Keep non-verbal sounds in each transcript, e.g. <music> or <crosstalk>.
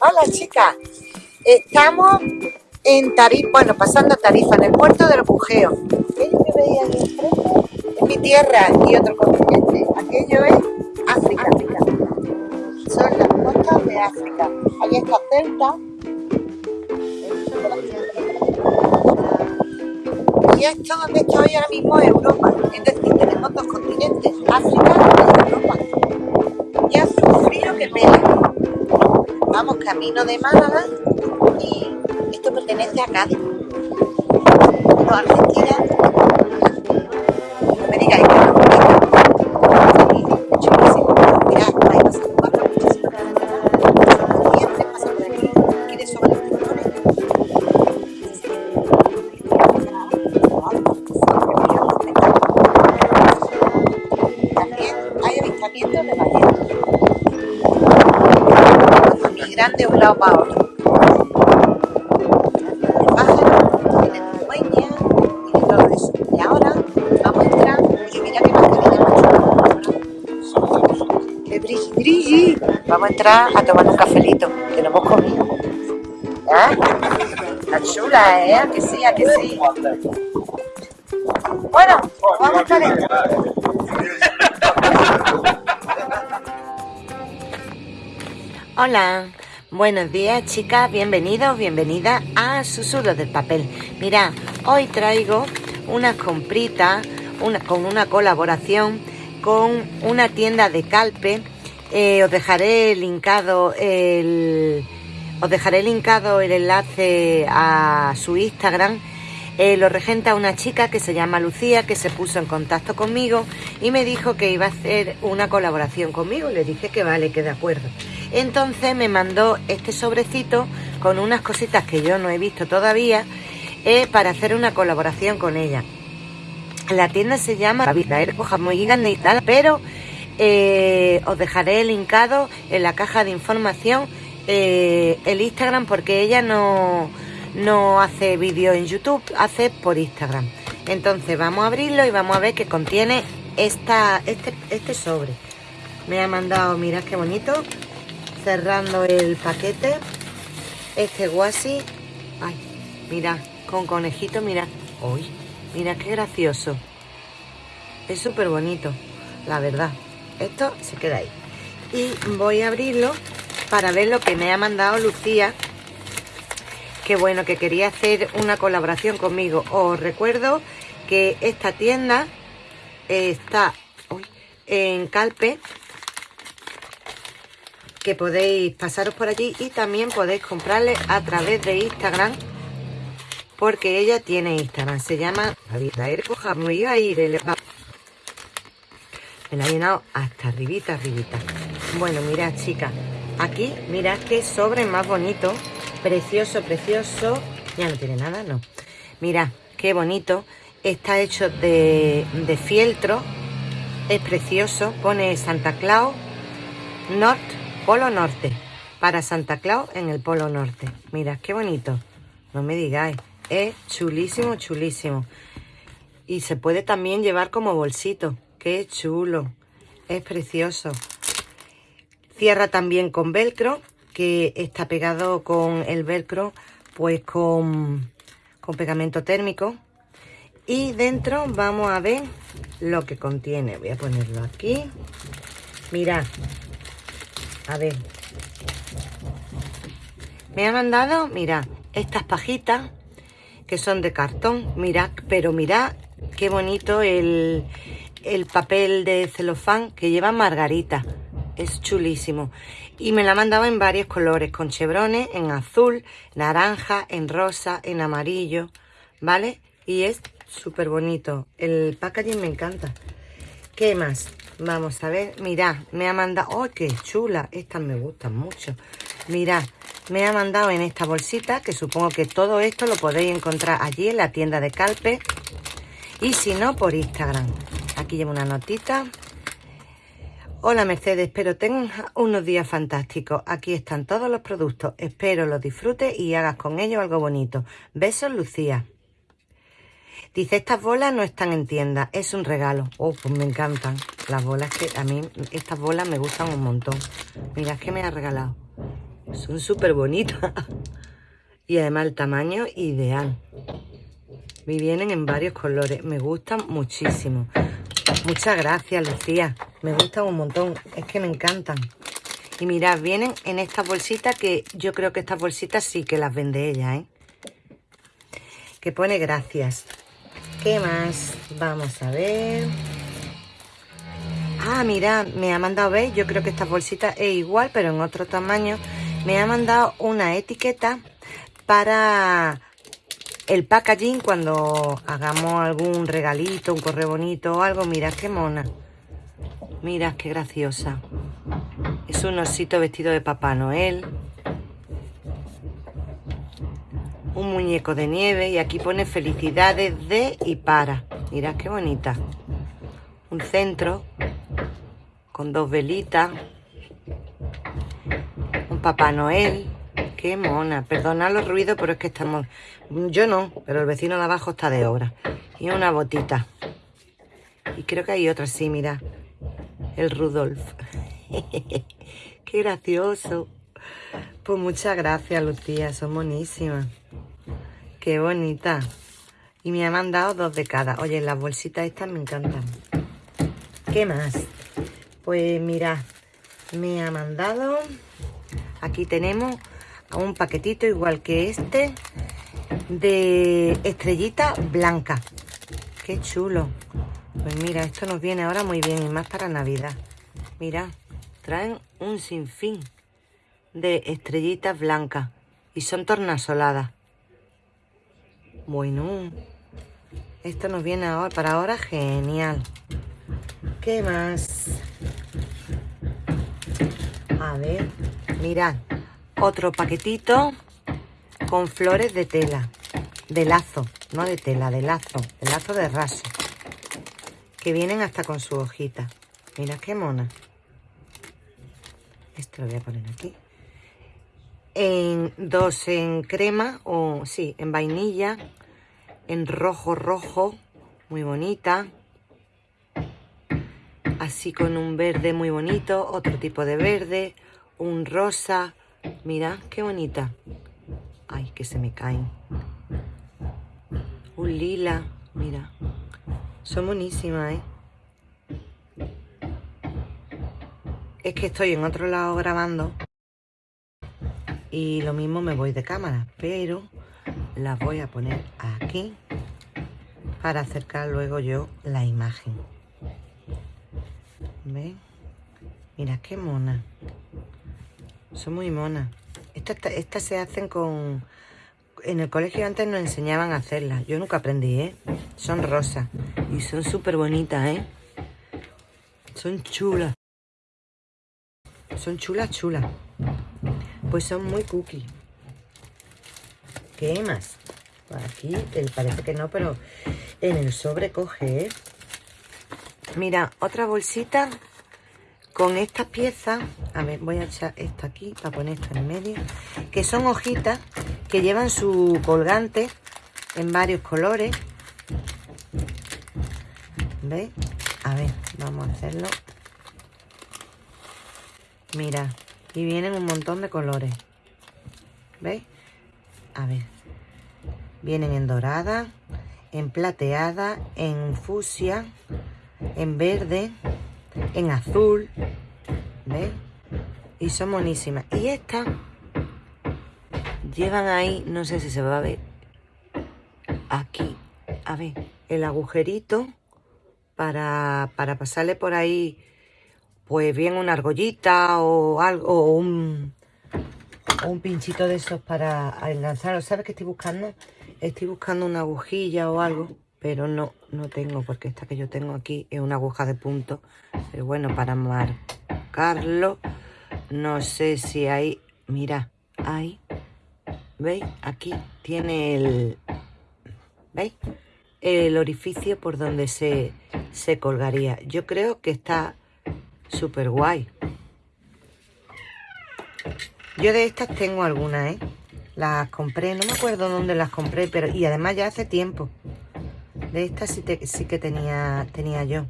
Hola chicas, estamos en Tarifa, bueno, pasando Tarifa, en el puerto del Bujeo. Aquello que veis ahí enfrente es mi tierra y otro continente. Aquello es África. Son las costas de África. Ahí está Celta. Y esto donde estoy ahora mismo es Europa. Es decir, tenemos dos continentes, África y Vamos camino de Málaga y esto pertenece a Cádiz. Vamos a entrar a tomar un cafelito, que no hemos comido. ¿Ah? Está chula, ¿eh? ¿A que sí? ¿A que sí? Bueno, vamos a estar. Hola, buenos días chicas, bienvenidos, bienvenidas a Susurros del Papel. Mirad, hoy traigo unas compritas una, con una colaboración con una tienda de Calpe. Eh, os dejaré linkado el, os dejaré linkado el enlace a su Instagram. Eh, lo regenta una chica que se llama Lucía, que se puso en contacto conmigo y me dijo que iba a hacer una colaboración conmigo. Le dije que vale, que de acuerdo. Entonces me mandó este sobrecito con unas cositas que yo no he visto todavía eh, para hacer una colaboración con ella. La tienda se llama muy gigante y tal, pero eh, os dejaré linkado en la caja de información eh, el Instagram porque ella no, no hace vídeo en YouTube, hace por Instagram. Entonces vamos a abrirlo y vamos a ver qué contiene esta, este, este sobre. Me ha mandado, mirad qué bonito, cerrando el paquete, este guasi, ay, mirad, con conejito, mirad, uy, mirad qué gracioso. Es súper bonito, la verdad. Esto se queda ahí. Y voy a abrirlo para ver lo que me ha mandado Lucía que bueno, que quería hacer una colaboración conmigo. Os recuerdo que esta tienda está en Calpe, que podéis pasaros por allí y también podéis comprarle a través de Instagram, porque ella tiene Instagram, se llama me la ha llenado hasta arribita, arribita. Bueno, mirad chicas, aquí mirad qué sobre más bonito Precioso, precioso. Ya no tiene nada, no. Mira, qué bonito. Está hecho de, fieltro. Es precioso. Pone Santa Claus Norte, Polo Norte. Para Santa Claus en el Polo Norte. Mira, qué bonito. No me digáis. Es chulísimo, chulísimo. Y se puede también llevar como bolsito. Qué chulo. Es precioso. Cierra también con velcro que está pegado con el velcro, pues con, con pegamento térmico. Y dentro vamos a ver lo que contiene. Voy a ponerlo aquí. Mirad. A ver. Me ha mandado, mirad, estas pajitas que son de cartón. Mirad, pero mirad qué bonito el, el papel de celofán que lleva margarita. Es chulísimo y me la mandaba en varios colores, con chevrones, en azul, naranja, en rosa, en amarillo, ¿vale? Y es súper bonito. El packaging me encanta. ¿Qué más? Vamos a ver. Mirad, me ha mandado... ¡Oh, qué chula! Estas me gustan mucho. Mirad, me ha mandado en esta bolsita, que supongo que todo esto lo podéis encontrar allí en la tienda de Calpe. Y si no, por Instagram. Aquí llevo una notita. Hola Mercedes, espero tengas unos días fantásticos. Aquí están todos los productos. Espero los disfrutes y hagas con ellos algo bonito. Besos, Lucía. Dice, estas bolas no están en tienda, es un regalo. Oh, pues me encantan. Las bolas que a mí, estas bolas me gustan un montón. Mira, es que me ha regalado. Son súper bonitas. <laughs> y además el tamaño ideal. Me vienen en varios colores. Me gustan muchísimo. Muchas gracias, Lucía. Me gustan un montón. Es que me encantan. Y mirad, vienen en estas bolsitas que yo creo que estas bolsitas sí que las vende ella, ¿eh? Que pone gracias. ¿Qué más? Vamos a ver. Ah, mira, me ha mandado, ¿veis? Yo creo que esta bolsita es igual, pero en otro tamaño. Me ha mandado una etiqueta para el packaging cuando hagamos algún regalito, un correo bonito o algo. Mira qué mona. Mira qué graciosa. Es un osito vestido de Papá Noel. Un muñeco de nieve y aquí pone felicidades de y para. Mira qué bonita. Un centro con dos velitas. Un Papá Noel. Qué mona. Perdona los ruidos, pero es que estamos... Yo no, pero el vecino de abajo está de obra. Y una botita. Y creo que hay otra, sí, mira. El Rudolf. <laughs> Qué gracioso. Pues muchas gracias, Lucía. Son buenísimas. Qué bonita. Y me ha mandado dos de cada. Oye, las bolsitas estas me encantan. ¿Qué más? Pues mira, me ha mandado... Aquí tenemos un paquetito igual que este de estrellita blanca. Qué chulo. Pues mira, esto nos viene ahora muy bien y más para Navidad. Mira, traen un sinfín de estrellitas blancas y son tornasoladas. Bueno, esto nos viene ahora para ahora genial. ¿Qué más? A ver, mirad, otro paquetito con flores de tela, de lazo, no de tela, de lazo, de lazo de raso, que vienen hasta con su hojita. Mira qué mona. Este lo voy a poner aquí. En dos en crema, o sí, en vainilla, en rojo rojo, muy bonita. Así con un verde muy bonito, otro tipo de verde, un rosa, Mira, qué bonita. Ay, que se me caen. Un lila, mira. Son buenísimas, ¿eh? Es que estoy en otro lado grabando y lo mismo me voy de cámara, pero las voy a poner aquí para acercar luego yo la imagen. ¿Ven? Mira qué mona. Son muy monas. Estas, se hacen con... En el colegio antes nos enseñaban a hacerlas. Yo nunca aprendí, ¿eh? Son rosas. Y son súper bonitas, ¿eh? Son chulas. Son chulas, chulas. Pues son muy cookies. ¿Qué más? Aquí parece que no, pero en el sobre coge, ¿eh? Mira, otra bolsita con estas piezas, a ver, voy a echar esta aquí para poner esto en medio, que son hojitas que llevan su colgante en varios colores. ¿Veis? A ver, vamos a hacerlo. Mira, y vienen un montón de colores. ¿Veis? A ver. Vienen en dorada, en plateada, en fusia, en verde, en azul. ¿Ves? Y son buenísimas. Y estas llevan ahí, no sé si se va a ver, aquí, a ver, el agujerito para, para pasarle por ahí, pues bien una argollita o algo, o un, un pinchito de esos para enlazarlo. ¿Sabes qué estoy buscando? Estoy buscando una agujilla o algo pero no, no tengo porque esta que yo tengo aquí es una aguja de punto. Pero bueno, para marcarlo, no sé si hay... Mira, ahí, ¿veis? Aquí tiene el... ¿Veis? El orificio por donde se, se colgaría. Yo creo que está súper guay. Yo de estas tengo algunas, ¿eh? Las compré, no me acuerdo dónde las compré, pero y además ya hace tiempo. De estas sí, que tenía, tenía yo.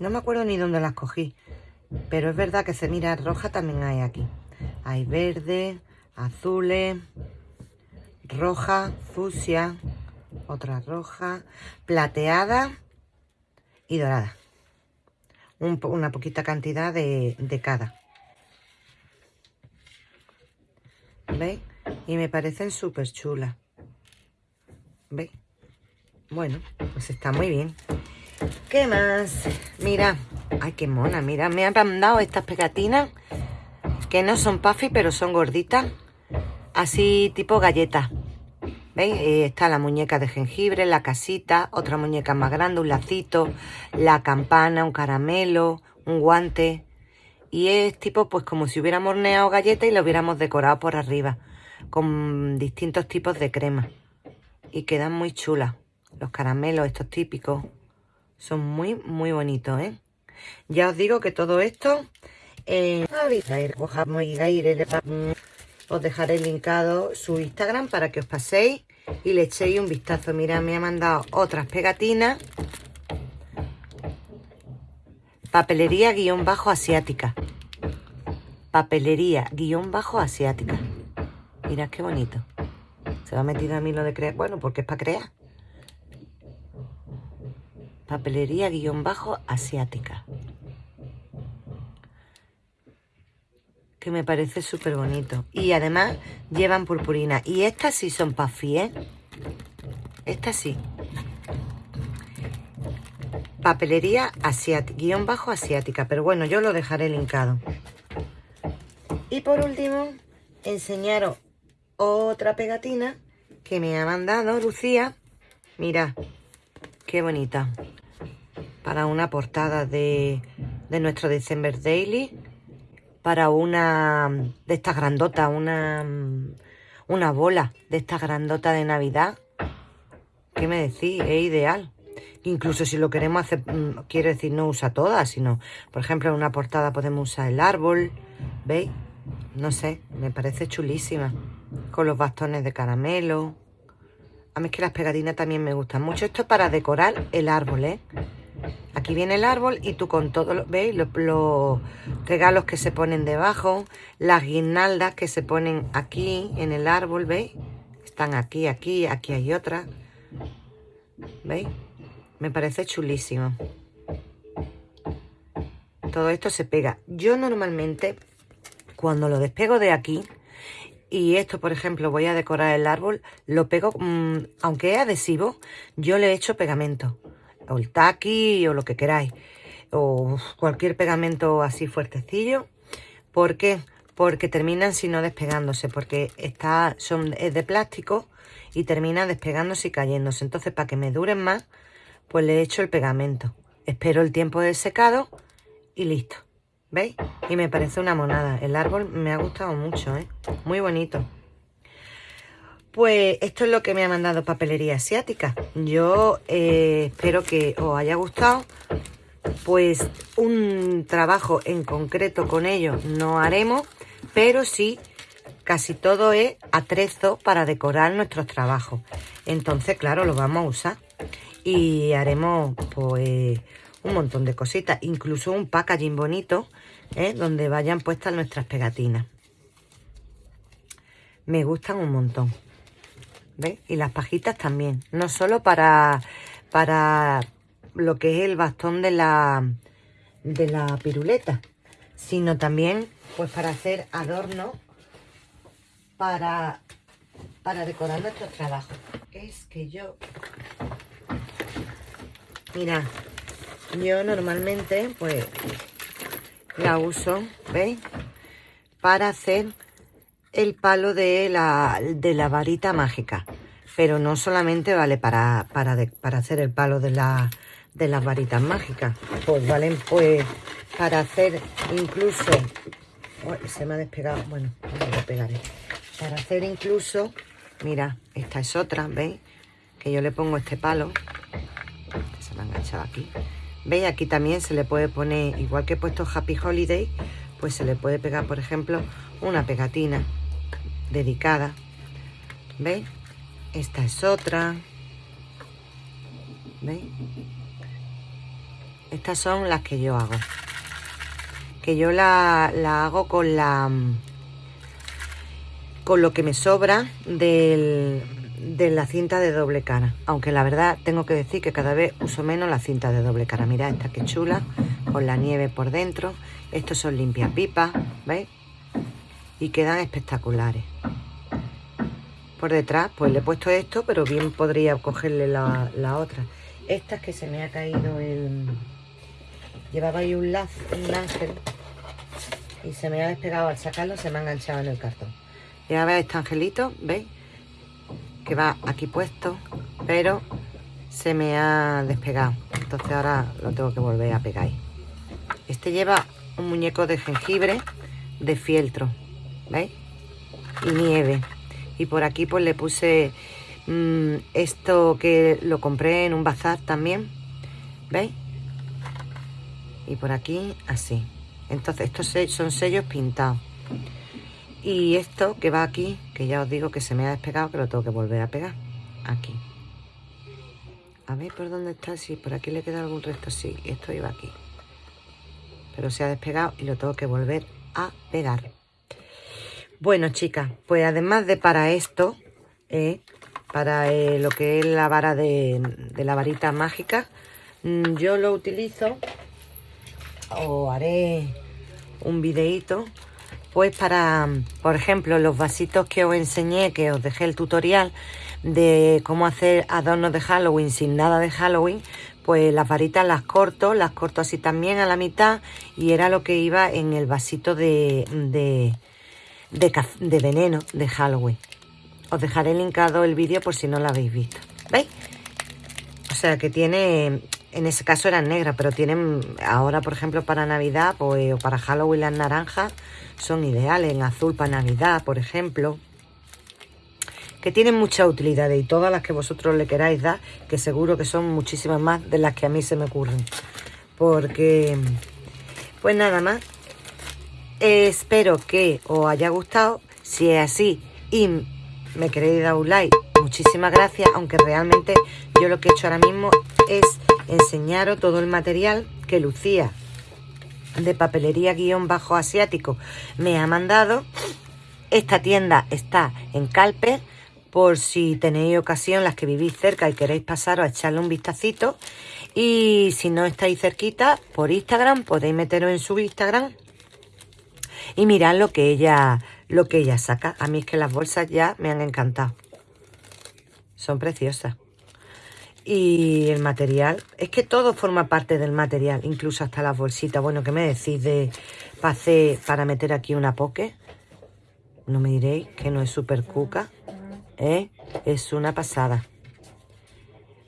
No me acuerdo ni dónde las cogí. Pero es verdad que se mira roja también hay aquí. Hay verde, azules, roja, fucsia, otra roja, plateada y dorada. una poquita cantidad de, de cada. ¿Veis? Y me parecen súper chulas. ¿Veis? Bueno, pues está muy bien. ¿Qué más? Mira. Ay, qué mona. Mira, me han mandado estas pegatinas que no son puffy, pero son gorditas. Así tipo galletas. ¿Veis? Eh, está la muñeca de jengibre, la casita, otra muñeca más grande, un lacito, la campana, un caramelo, un guante. Y es tipo pues como si hubiéramos horneado galletas y lo hubiéramos decorado por arriba. Con distintos tipos de crema. Y quedan muy chulas. Los caramelos, estos típicos, son muy, muy bonitos, ¿eh? Ya os digo que todo esto... Eh, os dejaré linkado su Instagram para que os paséis y le echéis un vistazo. Mira, me ha mandado otras pegatinas. Papelería guion bajo asiática. Papelería guion bajo asiática. Mirad qué bonito. Se va a meter a mí lo de crear. Bueno, porque es para crear. Papelería guion bajo asiática. Que me parece súper bonito. Y además llevan purpurina. Y estas sí son puffy, ¿eh? Estas sí. Papelería asiática, guion bajo asiática. Pero bueno, yo lo dejaré linkado. Y por último, enseñaros otra pegatina que me ha mandado Lucía. Mira, qué bonita para una portada de, nuestro December Daily, para una de estas grandotas, una, una bola de estas grandotas de Navidad. ¿Qué me decís? Es ideal. Incluso si lo queremos hacer, mm, quiero decir, no usa todas, sino, por ejemplo, en una portada podemos usar el árbol, ¿veis? No sé, me parece chulísima. Con los bastones de caramelo. A mí es que las pegatinas también me gustan mucho. Esto es para decorar el árbol, ¿eh? Aquí viene el árbol y tú con todo, ¿veis? Los, regalos que se ponen debajo, las guirnaldas que se ponen aquí en el árbol, ¿veis? Están aquí, aquí, aquí hay otra. ¿Veis? Me parece chulísimo. Todo esto se pega. Yo normalmente, cuando lo despego de aquí, y esto, por ejemplo, voy a decorar el árbol, lo pego, mm, aunque es adhesivo, yo le echo pegamento o el taqui o lo que queráis o cualquier pegamento así fuertecillo. ¿por qué? porque terminan si no despegándose porque está, son, es de plástico y termina despegándose y cayéndose. Entonces para que me duren más pues le echo el pegamento. Espero el tiempo de secado y listo ¿veis? y me parece una monada el árbol me ha gustado mucho ¿eh? muy bonito pues esto es lo que me ha mandado Papelería Asiática. Yo eh, espero que os haya gustado. Pues un trabajo en concreto con ellos no haremos, pero sí casi todo es atrezo para decorar nuestros trabajos. Entonces, claro, lo vamos a usar. Y haremos pues un montón de cositas, incluso un packaging bonito, ¿eh? donde vayan puestas nuestras pegatinas. Me gustan un montón. ¿Veis? Y las pajitas también. No solo para, para lo que es el bastón de la, de la piruleta, sino también pues para hacer adorno para, para decorar nuestros trabajos. Es que yo... Mira, yo normalmente pues la uso, ¿veis? Para hacer el palo de la, de la varita mágica. Pero no solamente vale para, para, para hacer el palo de, la, de las varitas mágicas. Pues valen pues para hacer incluso... se me ha despegado. Bueno, lo pegaré. Para hacer incluso... Mira, esta es otra, ¿veis? Que yo le pongo este palo. Se me ha enganchado aquí. ¿Veis? Aquí también se le puede poner, igual que he puesto Happy Holiday, pues se le puede pegar, por ejemplo, una pegatina dedicada. ¿Veis? Esta es otra. ¿Veis? Estas son las que yo hago. Que yo la, la hago con la con lo que me sobra del, de la cinta de doble cara. Aunque la verdad tengo que decir que cada vez uso menos la cinta de doble cara. Mirad esta que chula, con la nieve por dentro. Estos son limpiapipas, ¿veis? Y quedan espectaculares. Por detrás, pues le he puesto esto, pero bien podría cogerle la, la otra. Esta es que se me ha caído el... Llevaba ahí un lazo, un ángel, y se me ha despegado al sacarlo, se me ha enganchado en el cartón. Ya veis este angelito, ¿veis? Que va aquí puesto, pero se me ha despegado. Entonces ahora lo tengo que volver a pegar. Este lleva un muñeco de jengibre de fieltro, ¿veis? Y nieve. Y por aquí pues le puse mmm, esto que lo compré en un bazar también, ¿veis? Y por aquí así. Entonces estos son sellos pintados. Y esto que va aquí, que ya os digo que se me ha despegado, que lo tengo que volver a pegar. Aquí. A ver por dónde está, si por aquí le queda algún resto, sí, esto iba aquí. Pero se ha despegado y lo tengo que volver a pegar. Bueno, chicas, pues además de para esto, eh, para eh, lo que es la vara de, de la varita mágica, mm, yo lo utilizo o haré un videito pues para, por ejemplo, los vasitos que os enseñé, que os dejé el tutorial de cómo hacer adornos de Halloween sin nada de Halloween, pues las varitas las corto, las corto así también a la mitad y era lo que iba en el vasito de, de, de, de veneno de Halloween. Os dejaré linkado el vídeo por si no lo habéis visto. ¿Veis? O sea que tiene, en ese caso eran negras, pero tienen ahora, por ejemplo, para Navidad pues, o para Halloween las naranjas son ideales. En azul para Navidad, por ejemplo. Que tienen mucha utilidad y todas las que vosotros le queráis dar, que seguro que son muchísimas más de las que a mí se me ocurren. Porque, pues nada más. espero que os haya gustado. Si es así y me queréis dar un like, muchísimas gracias. Aunque realmente yo lo que he hecho ahora mismo es enseñaros todo el material que Lucía de papelería guion bajo asiático me ha mandado. Esta tienda está en Calpe, por si tenéis ocasión, las que vivís cerca y queréis pasaros a echarle un vistacito. Y si no estáis cerquita, por Instagram, podéis meteros en su Instagram y mirad lo que ella, lo que ella saca. A mí es que las bolsas ya me han encantado. Son preciosas y el material, es que todo forma parte del material, incluso hasta las bolsitas. Bueno, ¿qué me decís de pase para meter aquí una poke? No me diréis que no es súper cuca, ¿eh? Es una pasada.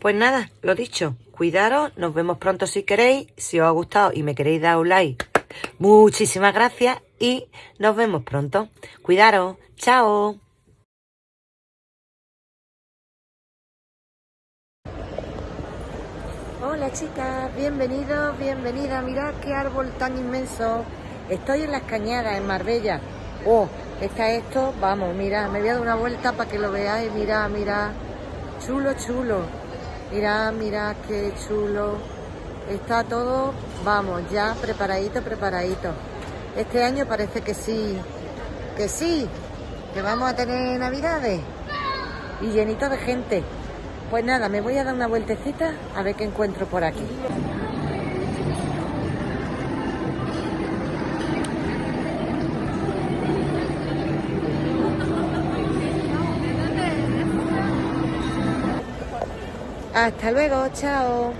Pues nada, lo dicho, cuidaros, nos vemos pronto si queréis, si os ha gustado y me queréis dar un like. Muchísimas gracias y nos vemos pronto. Cuidaros, chao. Hola chicas, bienvenidos, bienvenida. Mirad qué árbol tan inmenso. Estoy en las cañadas, en Marbella. Oh, está esto, vamos, mira, me voy a dar una vuelta para que lo veáis. Mira, mira, chulo, chulo. Mira, mira qué chulo. Está todo, vamos, ya preparadito, preparadito. Este año parece que sí, que sí, que vamos a tener navidades y llenito de gente. Pues nada, me voy a dar una vueltecita a ver qué encuentro por aquí. Hasta luego, chao.